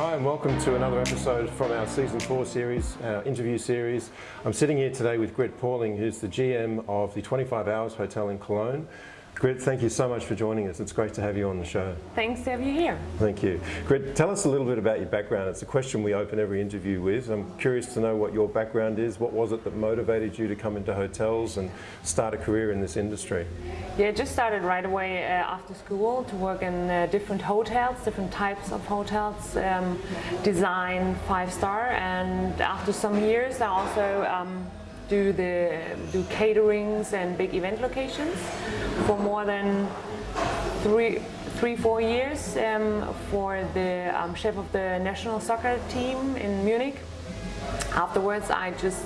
Hi and welcome to another episode from our season four series, our interview series. I'm sitting here today with Grit Pauling, who's the GM of the 25 Hours Hotel in Cologne. Grit, thank you so much for joining us. It's great to have you on the show. Thanks to have you here. Thank you. Grit, tell us a little bit about your background. It's a question we open every interview with. I'm curious to know what your background is. What was it that motivated you to come into hotels and start a career in this industry? Yeah, I just started right away uh, after school to work in uh, different hotels, different types of hotels, um, design, five star, and after some years I also um, do the do caterings and big event locations for more than three three four years um, for the um, chef of the national soccer team in Munich. Afterwards, I just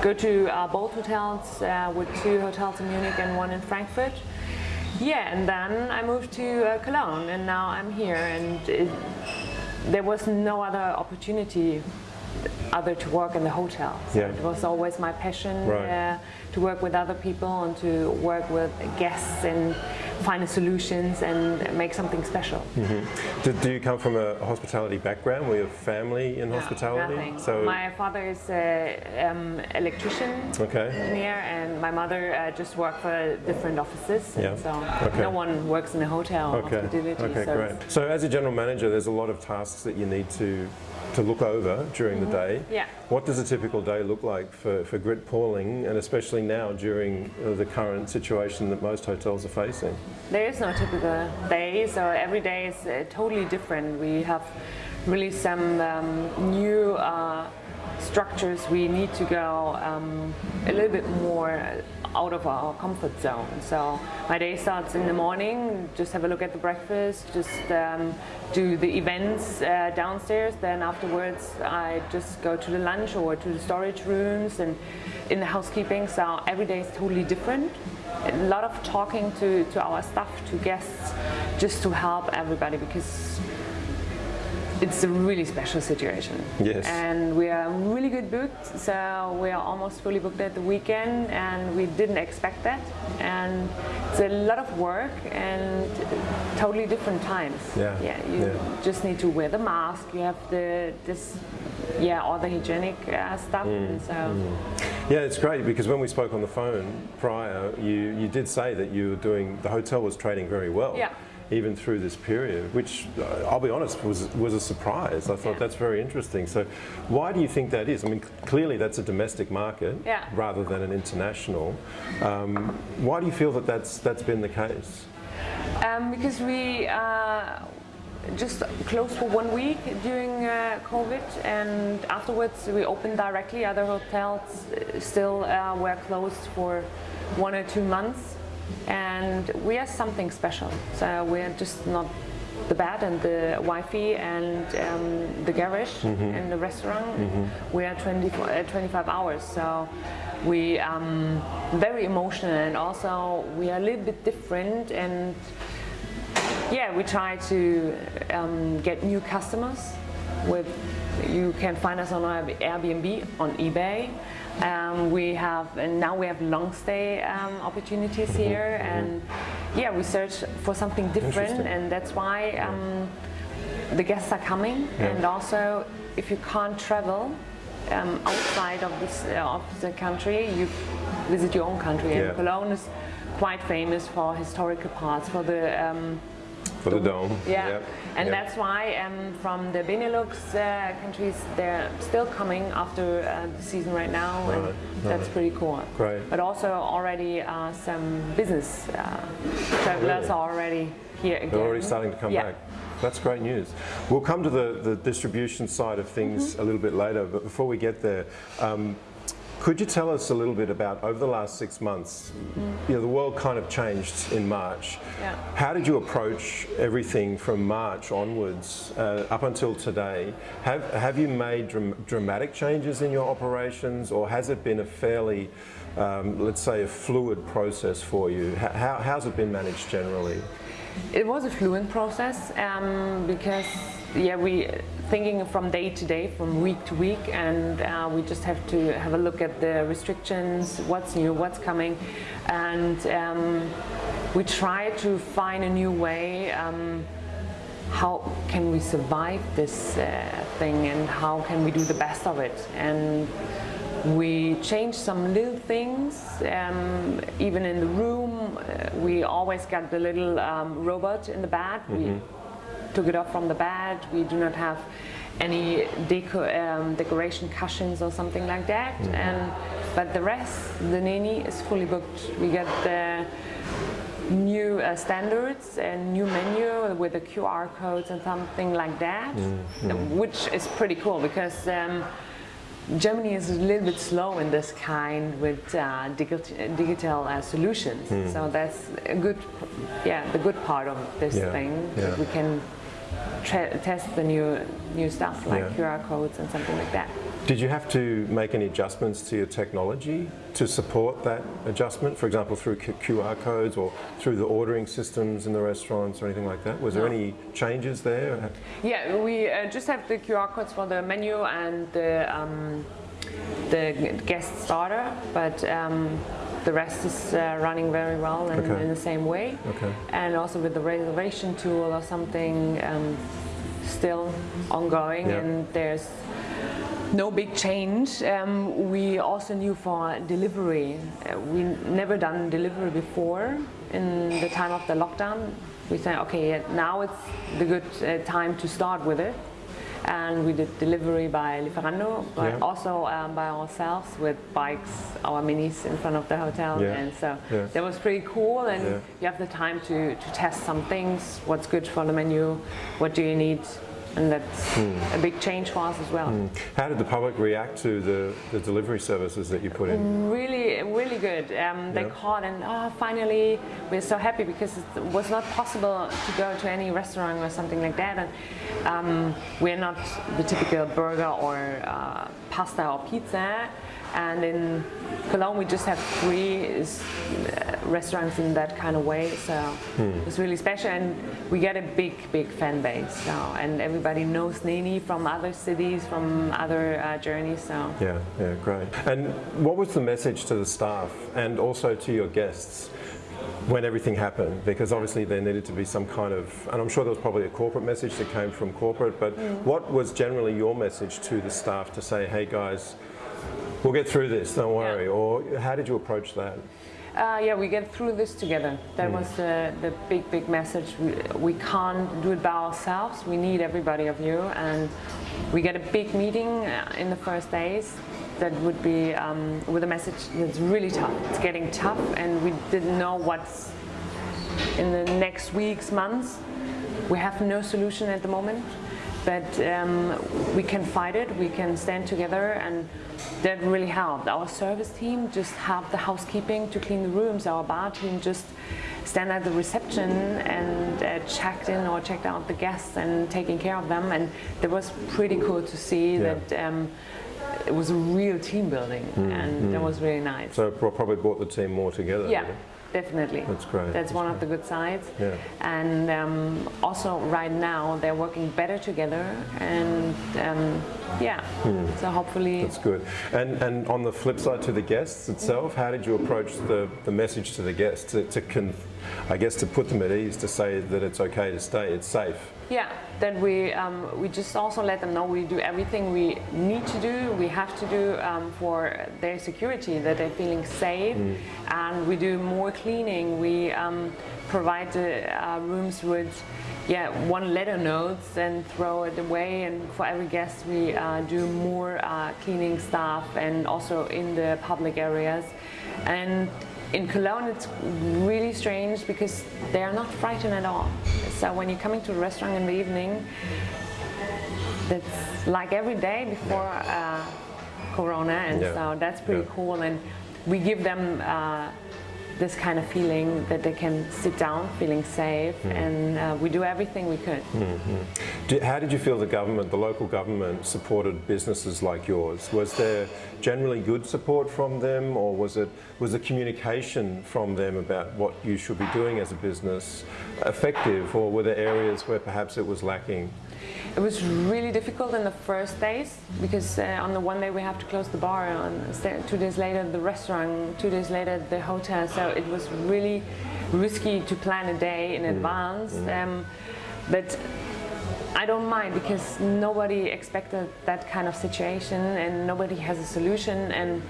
go to uh, both hotels uh, with two hotels in Munich and one in Frankfurt. Yeah, and then I moved to uh, Cologne, and now I'm here. And it, there was no other opportunity other to work in the hotel. So Yeah. It was always my passion Right. uh, to work with other people and to work with guests and find solutions and make something special. Do, do you come from a hospitality background? Were you family in hospitality? Nothing. So, my father is an um, electrician okay. engineer and my mother uh, just worked for different offices. Yeah. So Okay. no one works in a hotel Okay. Okay, so great. So as a general manager, there's a lot of tasks that you need to to look over during the day. Mm-hmm. Yeah. What does a typical day look like for, for Grit Pauling, and especially now during uh, the current situation that most hotels are facing? There is no typical day, so every day is uh, totally different. We have really some um, new uh, structures. We need to go um, a little bit more out of our comfort zone. So my day starts in the morning, just have a look at the breakfast, just um, do the events uh, downstairs. Then afterwards, I just go to the lunch or to the storage rooms and in the housekeeping. So every day is totally different a lot of talking to, to our staff, to guests, just to help everybody because it's a really special situation. Yes. And we are really good booked, so we are almost fully booked at the weekend, and we didn't expect that. And it's a lot of work and totally different times. Yeah, Yeah. You yeah. just need to wear the mask. You have the this, yeah, all the hygienic uh, stuff. Mm, and so. Yeah, it's great because when we spoke on the phone prior, you, you did say that you were doing, the hotel was trading very well. Yeah. Even through this period, which uh, I'll be honest was was a surprise. I thought Yeah. that's very interesting. So, why do you think that is? I mean, clearly that's a domestic market Yeah. rather than an international. Um, why do you feel that that's that's been the case? Um, because we uh, just closed for one week during uh, COVID, and afterwards we opened directly. Other hotels uh, still uh, were closed for one or two months, and we are something special. So we're just not the bed and the Wi-Fi and um, the garage and the restaurant. We are 20, uh, 25 hours, so we um, very emotional and also we are a little bit different and yeah, we try to um, get new customers. With you can find us on Airbnb, on eBay. Um, we have and now we have long stay um, opportunities here, and yeah, we search for something different, and that's why um, the guests are coming. Yeah. And also, if you can't travel um, outside of this uh, of the country, you visit your own country. Yeah. And Cologne is quite famous for historical parts, for the um, For the dome. yeah, Yep. and Yep. that's why um, from the Benelux uh, countries they're still coming after uh, the season right now, and Right, that's right. pretty cool. Great. But also already uh, some business uh, travelers Really? are already here again. They're already starting to come Yeah. back. That's great news. We'll come to the, the distribution side of things Mm-hmm. a little bit later, but before we get there, um, could you tell us a little bit about over the last six months? You know, the world kind of changed in March. Yeah. How did you approach everything from March onwards uh, up until today? Have, have you made dram- dramatic changes in your operations, or has it been a fairly, um, let's say, a fluid process for you? How, how's it been managed generally? It was a fluent process um, because yeah we thinking from day to day, from week to week, and uh, we just have to have a look at the restrictions, what's new, what's coming, and um, we try to find a new way. Um, how can we survive this uh, thing and how can we do the best of it and we change some little things um, even in the room uh, we always got the little um, robot in the bed we took it off from the bed we do not have any deco um, decoration cushions or something like that. And but the rest the Neni is fully booked. We get the new uh, standards and new menu with the QR codes and something like that, which is pretty cool because um, Germany is a little bit slow in this kind with uh, digital, digital uh, solutions. So that's a good, yeah, the good part of this Yeah, thing. yeah. We can test the new new stuff like Yeah. QR codes and something like that. Did you have to make any adjustments to your technology to support that adjustment? For example, through QR codes or through the ordering systems in the restaurants or anything like that? Was there any changes there? Yeah, we uh, just have the QR codes for the menu and the um, the guest starter, but um, the rest is uh, running very well and Okay. in the same way. Okay. And also with the reservation tool or something, um, still ongoing, Yeah. and there's no big change. Um, we also knew for delivery, uh, we never done delivery before in the time of the lockdown. We said, okay, now it's the good uh, time to start with it. And we did delivery by Lieferando, but Yeah. also um, by ourselves with bikes, our minis in front of the hotel. Yeah. And so Yeah. that was pretty cool. And you have the time to, to test some things, what's good for the menu, what do you need. And that's Hmm. a big change for us as well. How did the public react to the, the delivery services that you put in? Really, really good. Um, they Yeah. called and oh, finally we're so happy because it was not possible to go to any restaurant or something like that. And um, we're not the typical burger or uh, pasta or pizza. And in Cologne, we just have three uh, restaurants in that kind of way. So it's really special, and we get a big, big fan base. So and everybody knows Neni from other cities, from other uh, journeys. So. Yeah, yeah, great. And what was the message to the staff and also to your guests when everything happened? Because obviously there needed to be some kind of, and I'm sure there was probably a corporate message that came from corporate, but what was generally your message to the staff to say, hey guys, we'll get through this, don't worry? Or how did you approach that? Uh, yeah, we get through this together. That was the, the big, big message. We, we can't do it by ourselves. We need everybody of you. And we get a big meeting uh, in the first days that would be um, with a message that's really tough. It's getting tough, and we didn't know what's in the next weeks, months. We have no solution at the moment, but um, we can fight it, we can stand together, and that really helped. Our service team just helped the housekeeping to clean the rooms, our bar team just stand at the reception and uh, checked in or checked out the guests and taking care of them, and that was pretty cool to see Yeah. that um, it was a real team building, and that was really nice. So it probably brought the team more together. Yeah, it? Definitely. That's great. That's one of the good sides. Yeah. And um, also right now they're working better together, and um, yeah. So hopefully, Hmm. That's good. And and on the flip side to the guests itself, how did you approach the, the message to the guests to, to con, I guess to put them at ease to say that it's okay to stay, it's safe. Yeah. then we um, we just also let them know we do everything we need to do, we have to do um, for their security, that they're feeling safe, and we do more cleaning. We um, provide the uh, rooms with yeah one letter notes and throw it away. And for every guest, we uh, do more uh, cleaning stuff, and also in the public areas. And in Cologne, it's really strange because they are not frightened at all. So when you're coming to a restaurant in the evening, that's like every day before uh, Corona, and Yeah. so that's pretty Yeah. cool. And we give them uh, this kind of feeling that they can sit down, feeling safe, Mm. and uh, we do everything we could. Did, how did you feel the government, the local government, supported businesses like yours? Was there generally good support from them, or was it was the communication from them about what you should be doing as a business effective, or were there areas where perhaps it was lacking? It was really difficult in the first days because uh, on the one day we have to close the bar, on two days later the restaurant, two days later the hotel. So it was really risky to plan a day in advance. Um, but I don't mind because nobody expected that kind of situation and nobody has a solution and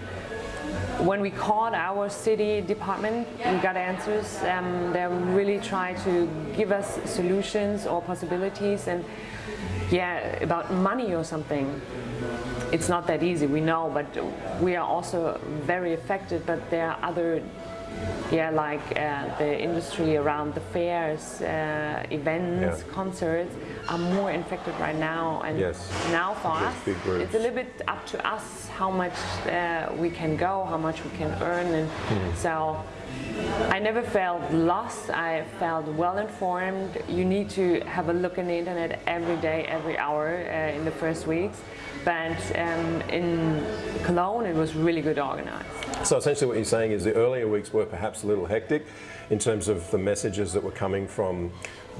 when we called our city department, we got answers. Um, they really try to give us solutions or possibilities and yeah, about money or something. It's not that easy, we know, but we are also very affected, but there are other yeah, like uh, the industry around the fairs, uh, events, yeah. concerts are more infected right now. And yes. now for us, it's a little bit up to us how much uh, we can go, how much we can earn. And mm. so I never felt lost. I felt well informed. You need to have a look on the internet every day, every hour uh, in the first weeks. But um, in Cologne, it was really good organized. So essentially what you're saying is the earlier weeks were perhaps a little hectic in terms of the messages that were coming from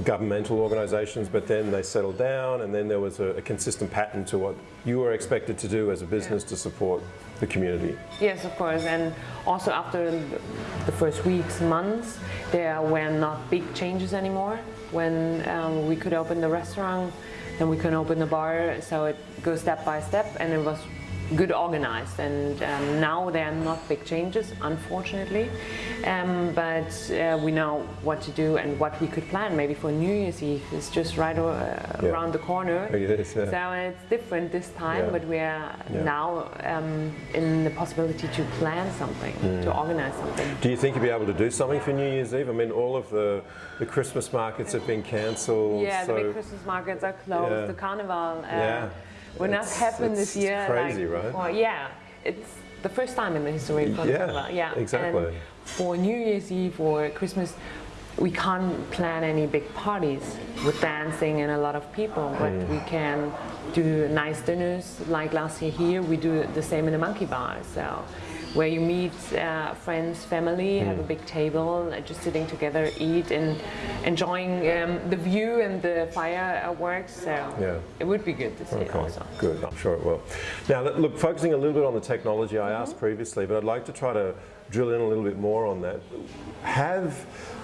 governmental organisations, but then they settled down and then there was a, a, consistent pattern to what you were expected to do as a business yeah. to support the community. Yes, of course, and also after the first weeks, months, there were not big changes anymore. When um, we could open the restaurant, then we can open the bar, so it goes step by step, and it was good organized. And um, now there are not big changes unfortunately. Um, but uh, we know what to do and what we could plan. Maybe for New Year's Eve it's just right uh, yeah. around the corner. It is, yeah. so it's different this time yeah. but we are now um, in the possibility to plan something mm. to organize something. Do you think you'll be able to do something for New Year's Eve? I mean all of the the Christmas markets have been cancelled yeah so the big Christmas markets are closed the carnival uh, will that happened this year. crazy, like, right? yeah, it's the first time in the history of yeah, yeah, exactly. And for New Year's Eve or Christmas, we can't plan any big parties with dancing and a lot of people, but mm. we can do nice dinners. Like last year here, we do the same in the Monkey Bar. So where you meet uh, friends, family, mm. have a big table, uh, just sitting together, eat, and enjoying um, the view and the fireworks. So yeah. it would be good to see okay. also. Good, I'm sure it will. Now, look, focusing a little bit on the technology I mm -hmm. asked previously, but I'd like to try to drill in a little bit more on that. Have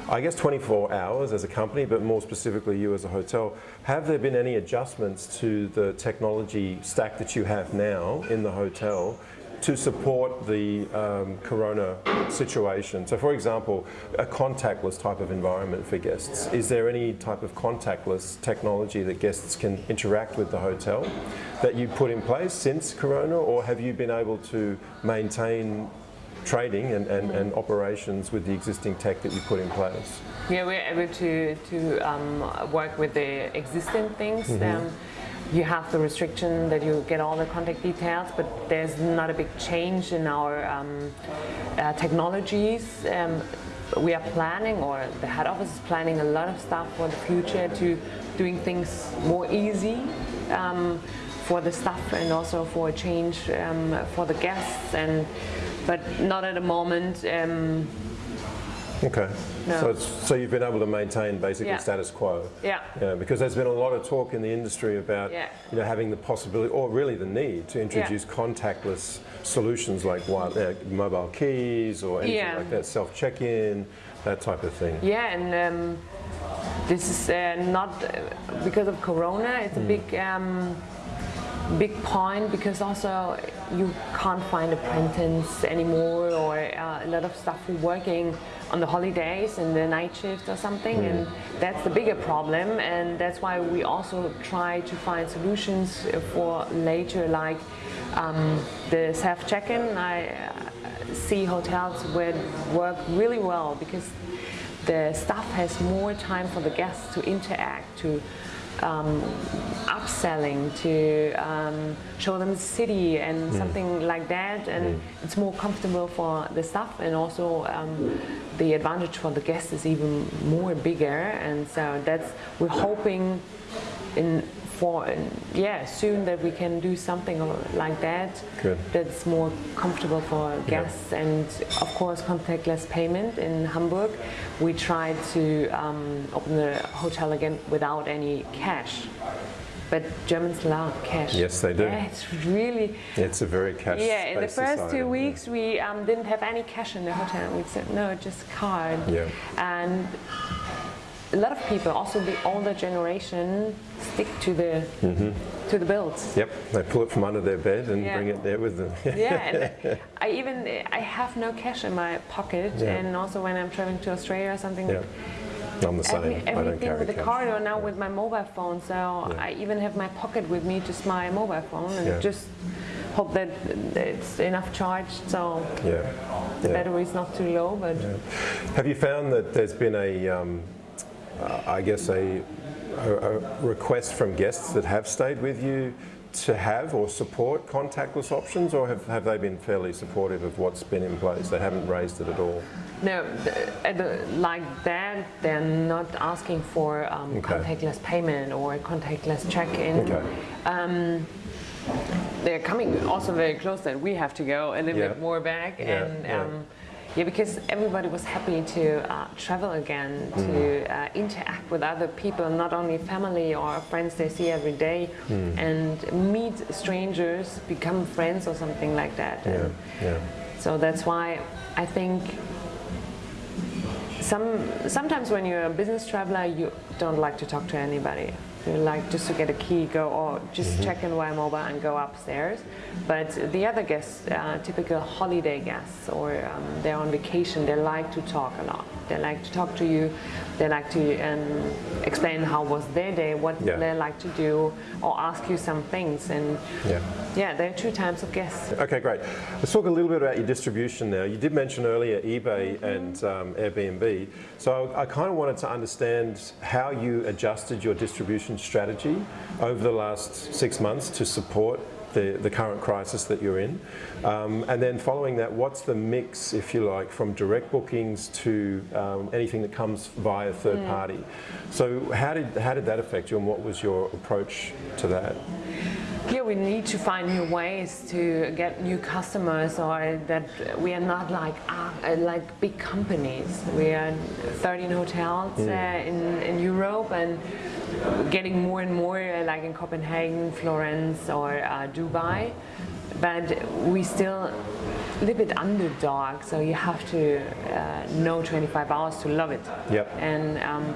I guess 24 hours as a company, but more specifically you as a hotel, have there been any adjustments to the technology stack that you have now in the hotel to support the um, corona situation. So for example, a contactless type of environment for guests. Is there any type of contactless technology that guests can interact with the hotel that you put in place since corona or have you been able to maintain trading and, and, and operations with the existing tech that you put in place? Yeah, we're able to, to um, work with the existing things. Mm -hmm. um, you have the restriction that you get all the contact details, but there's not a big change in our um, uh, technologies. Um, we are planning, or the head office is planning a lot of stuff for the future to doing things more easy um, for the staff and also for a change um, for the guests. And but not at the moment. Okay. No. So, so you've been able to maintain basically yeah. status quo. Yeah. yeah. Because there's been a lot of talk in the industry about yeah. you know having the possibility or really the need to introduce contactless solutions like uh, mobile keys or anything like that, self check-in, that type of thing. Yeah, and um, this is uh, not uh, because of Corona. It's mm. a big. Um, big point because also you can't find apprentices anymore or uh, a lot of stuff working on the holidays and the night shift or something mm. and that's the bigger problem and that's why we also try to find solutions for later like um, the self check-in I uh, see hotels where work really well because the staff has more time for the guests to interact to um, upselling to um, show them the city and mm. something like that and mm. it's more comfortable for the staff and also um, the advantage for the guests is even more bigger and so that's we're hoping in for yeah soon that we can do something like that Good. that's more comfortable for guests yeah. and of course contactless payment in Hamburg we tried to um, open the hotel again without any cash but Germans love cash. Yes, they do. Yeah, it's really. It's a very cash. Yeah, in the first society, two weeks we um, didn't have any cash in the hotel. We said no, just card. Yeah. And a lot of people, also the older generation, stick to the to the builds. Yep, they pull it from under their bed and Yeah. bring it there with them. yeah, and I even I have no cash in my pocket, Yeah. and also when I'm traveling to Australia or something, yeah. I'm the same. every, I don't everything with the cash. card or now with my mobile phone. So I even have my pocket with me, just my mobile phone, and Yeah. just hope that it's enough charged so Yeah. the yeah. battery is not too low. But Have you found that there's been a, um, I guess, a, a, a request from guests that have stayed with you to have or support contactless options, or have, have they been fairly supportive of what's been in place? They haven't raised it at all. no, the- like that, they're not asking for um, Okay. contactless payment or contactless check-in. Okay. they're coming also very close that we have to go a little Yeah. bit more back Yeah, and um, yeah because everybody was happy to uh, travel again to Mm. uh, interact with other people not only family or friends they see every day Mm. and meet strangers become friends or something like that Yeah. Yeah. so that's why I think some sometimes when you're a business traveler, you don't like to talk to anybody. You like just to get a key, go or just check in via mobile and go upstairs. But the other guests, uh, typical holiday guests, or um, they're on vacation, they like to talk a lot. They like to talk to you. They like to um, explain how was their day, what Yeah. they like to do, or ask you some things. And Yeah. yeah, there are two types of guests. Okay, great. Let's talk a little bit about your distribution now. You did mention earlier eBay and um, Airbnb. So I kind of wanted to understand how you adjusted your distribution strategy over the last six months to support the, the current crisis that you're in. Um, and then following that, what's the mix, if you like, from direct bookings to um, anything that comes via third party? So how did, how did that affect you and what was your approach to that? Here we need to find new ways to get new customers, or that we are not like uh, like big companies. We are 13 hotels uh, in in Europe and getting more and more, uh, like in Copenhagen, Florence, or uh, Dubai. But we still a little bit underdog, so you have to uh, know 25 hours to love it. Yep. And um,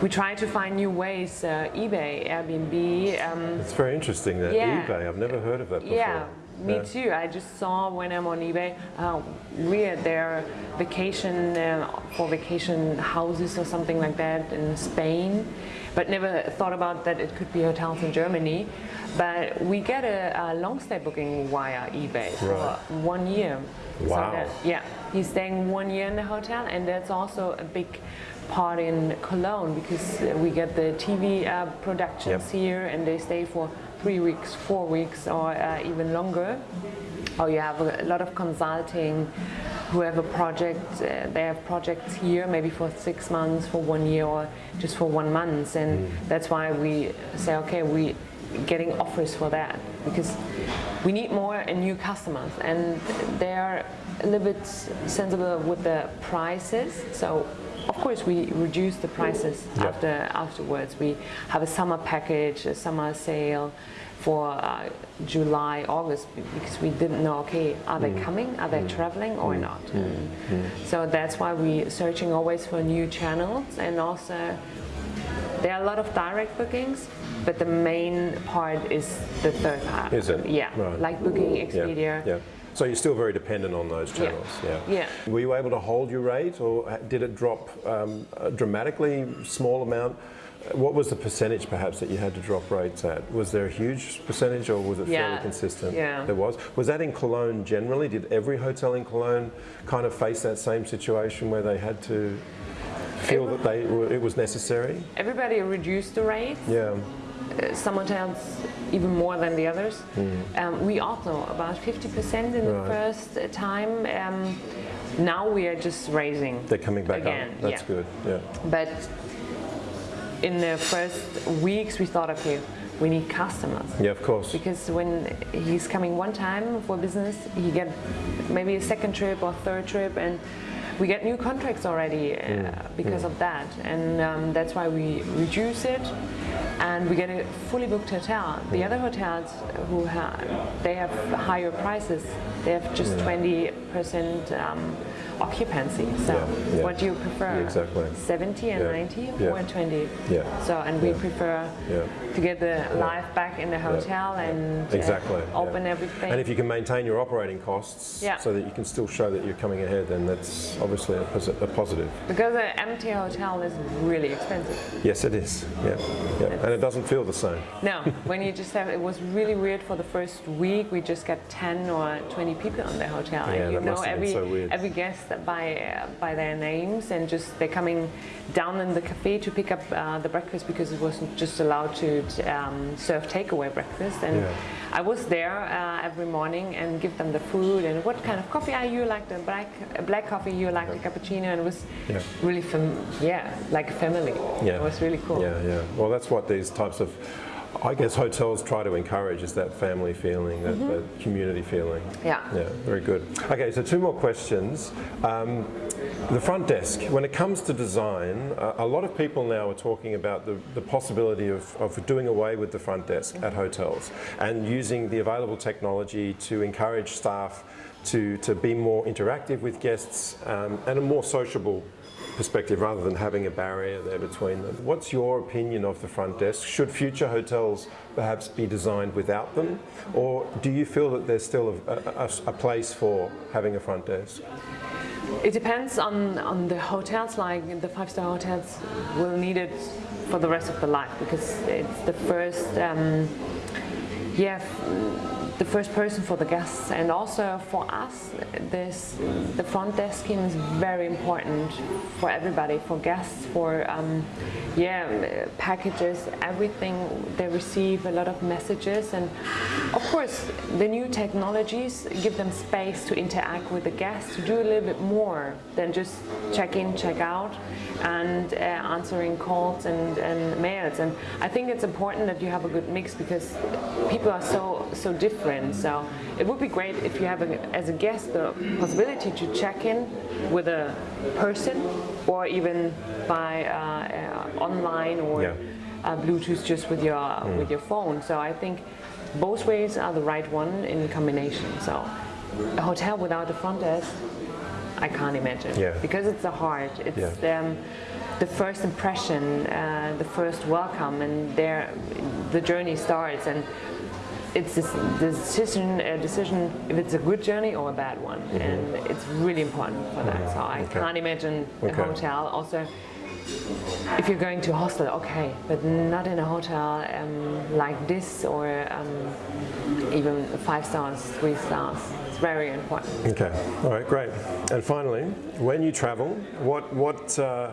we try to find new ways. Uh, eBay, Airbnb. Um, It's very interesting that Yeah. eBay, I've never heard of that before. yeah, me Yeah. too. I just saw when I'm on eBay, uh, weird, there vacation uh, for vacation houses or something like that in Spain, but never thought about that it could be hotels in Germany. But we get a, a long stay booking via eBay for Right. one year. So Wow. that- yeah, he's staying one year in the hotel, and that's also a big part in Cologne because uh, we get the TV uh, productions Yep. here, and they stay for three weeks, four weeks, or uh, even longer. Or you have a, lot of consulting who have a project, uh, they have projects here maybe for six months, for one year, or just for one month, and that's why we say, okay, we getting offers for that. Because we need more and new customers, and they're a little bit sensible with the prices. So of course, we reduce the prices Yeah. after afterwards. We have a summer package, a summer sale for uh, July, August because we didn't know. Okay, are they mm. coming? Are they mm. traveling or mm. not? And So that's why we're searching always for new channels, and also there are a lot of direct bookings. But the main part is the third part. Is it? Yeah, Right. like Booking, Yeah, yeah. So you're still very dependent on those channels. Yeah. Yeah. Were you able to hold your rate, or did it drop um, dramatically, small amount? What was the percentage, perhaps, that you had to drop rates at? Was there a huge percentage, or was it fairly consistent? Yeah. There was. Was that in Cologne generally? Did every hotel in Cologne kind of face that same situation where they had to feel that they were, it was necessary? Everybody reduced the rates. Yeah. Uh, some hotels even more than the others. Um, we also about 50% in the Hmm. First uh, time. Um, now we are just raising. They're coming back again. up. That's yeah. good. Yeah. But in the first weeks, we thought, okay, we need customers. Yeah, of course. Because when he's coming one time for business, he get maybe a second trip or third trip, and we get new contracts already uh, because of that, and um, that's why we reduce it, and we get a fully booked hotel. The other hotels who have they have higher prices, they have just 20% um, occupancy. So Yeah, yeah. what do you prefer? Exactly. 70 and Yeah, 90 yeah. or 20? Yeah. So and we prefer to get the life back in the hotel and uh, Exactly. open everything. And if you can maintain your operating costs Yeah. so that you can still show that you're coming ahead, then that's obviously a, a positive. because an empty hotel is really expensive. Yes, it is. Yeah. yeah. And it doesn't feel the same. No, when you just have, it was really weird for the first week. We just got 10 or 20 people in the hotel. Yeah, and you that know must have been every, so weird. every guest by, by their names and just they're coming down in the cafe to pick up uh, the breakfast because it wasn't just allowed to um, serve takeaway breakfast. And Yeah. I was there uh, every morning and give them the food and what kind of coffee are you like the black black coffee you like the cappuccino and it was Yeah. really fam- yeah like a family. Yeah. It was really cool. Yeah, yeah. Well, that's what these types of, I guess, hotels try to encourage is that family feeling, that, that community feeling. Yeah. Yeah, very good. Okay, so two more questions. Um, the front desk, when it comes to design, uh, a lot of people now are talking about the, the possibility of, of doing away with the front desk at hotels and using the available technology to encourage staff to, to be more interactive with guests um, and a more sociable perspective rather than having a barrier there between them. What's your opinion of the front desk? Should future hotels perhaps be designed without them? Or do you feel that there's still a, a- a- place for having a front desk? It depends on, on the hotels, like the five-star hotels will need it for the rest of the life because it's the first, um, yeah, the first person for the guests and also for us, this, the front desk team is very important for everybody, for guests, for, um, yeah, packages, everything they receive, a lot of messages and of course the new technologies give them space to interact with the guests, to do a little bit more than just check in, check out and uh, answering calls and, and mails. And I think it's important that you have a good mix because people are so so different. So it would be great if you have, a, as a guest, the possibility to check in with a person or even by uh, uh, online or Yeah. uh, Bluetooth just with your with your phone. So I think both ways are the right one in combination. So a hotel without a front desk, I can't imagine. Yeah. Because it's the heart. It's um, the first impression, uh, the first welcome, and there the journey starts. And it's this, the decision, a decision if it's a good journey or a bad one, and it's really important for that. So I Okay. can't imagine Okay. a hotel also if you're going to a hostel, okay, but not in a hotel um, like this or um, even five stars, three stars. It's very important. Okay, all right, great. And finally, when you travel, what, what, uh,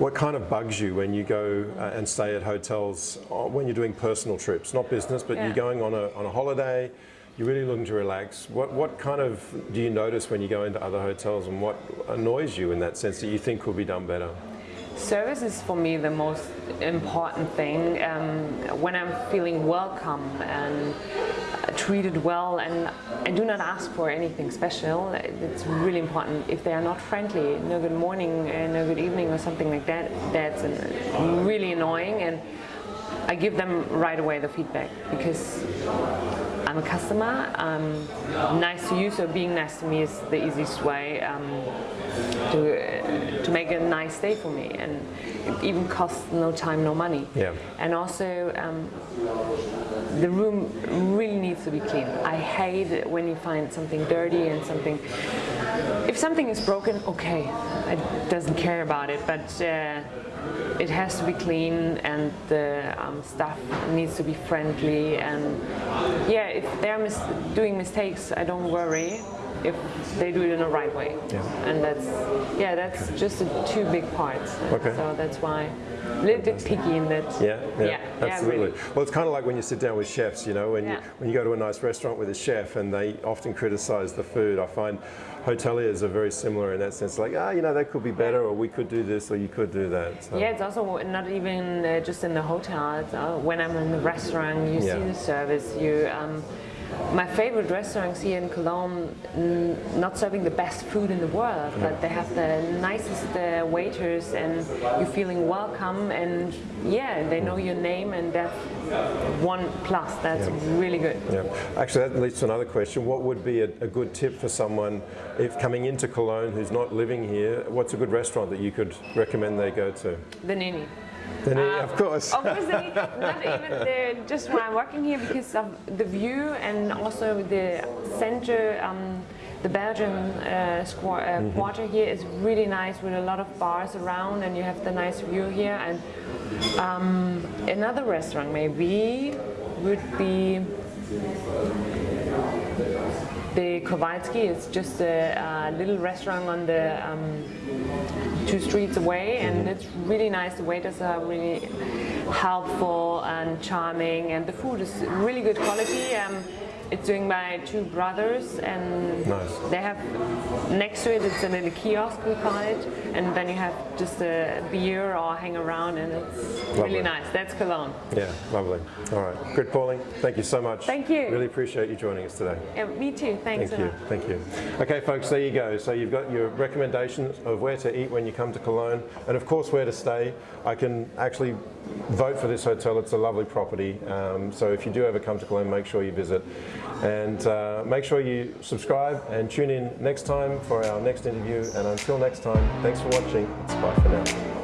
what kind of bugs you when you go uh, and stay at hotels uh, when you're doing personal trips, not business, but Yeah. you're going on a, on a holiday, you're really looking to relax. What, what kind of do you notice when you go into other hotels and what annoys you in that sense that you think could be done better? Service is for me the most important thing. Um, when I'm feeling welcome and treated well, and I do not ask for anything special, it's really important. If they are not friendly, no good morning, uh, no good evening, or something like that, that's really annoying. And I give them right away the feedback because I'm a customer. I'm nice to you, so being nice to me is the easiest way um, to uh, to make a nice day for me, and even costs no time, no money. Yeah. And also, um, the room really needs to be clean. I hate it when you find something dirty and something. If something is broken, okay, I doesn't care about it, but. Uh, it has to be clean and the um, staff needs to be friendly and yeah if they're mis- doing mistakes i don't worry if they do it in the right way Yeah. and that's yeah that's just the two big parts Okay. so that's why a little bit picky in that Yeah, yeah, yeah, absolutely. really. Well, it's kind of like when you sit down with chefs, you know, when you when you go to a nice restaurant with a chef and they often criticise the food. I find hoteliers are very similar in that sense. Like, ah, you know, that could be better, or we could do this, or you could do that. So, Yeah, it's also not even uh, just in the hotel. It's, uh, when I'm in the restaurant, you Yeah. see the service. You, um, my favorite restaurants here in Cologne, n- not serving the best food in the world, but they have the nicest uh, waiters and you're feeling welcome and yeah, they know your name and that's one plus. That's really good. Yeah. Actually, that leads to another question. What would be a, a good tip for someone if coming into Cologne who's not living here? What's a good restaurant that you could recommend they go to? The Neni. Then, Uh, of course. Obviously, not even the, just why I'm working here because of the view and also the center. Um, the Belgian uh, uh, Mm-hmm. quarter here is really nice with a lot of bars around, and you have the nice view here. And um, another restaurant maybe would be the Kowalski. It's just a, uh little restaurant on the um, two streets away, and it's really nice. The waiters are really helpful and charming, and the food is really good quality. Um, it's doing by two brothers, and Nice. they have next to it. It's a little kiosk we call it, and then you have just a beer or hang around, and it's Lovely. really nice. That's Cologne. Yeah, lovely. All right. Grit, Pauling. Thank you so much. Thank you. Really appreciate you joining us today. Yeah, me too. Thanks Thank you. lot. Thank you. Okay, folks, there you go. So you've got your recommendations of where to eat when you come to Cologne, and of course where to stay. I can actually vote for this hotel. It's a lovely property. Um, so if you do ever come to Cologne, make sure you visit, and uh, make sure you subscribe and tune in next time for our next interview. And until next time, thanks for watching. It's bye for now.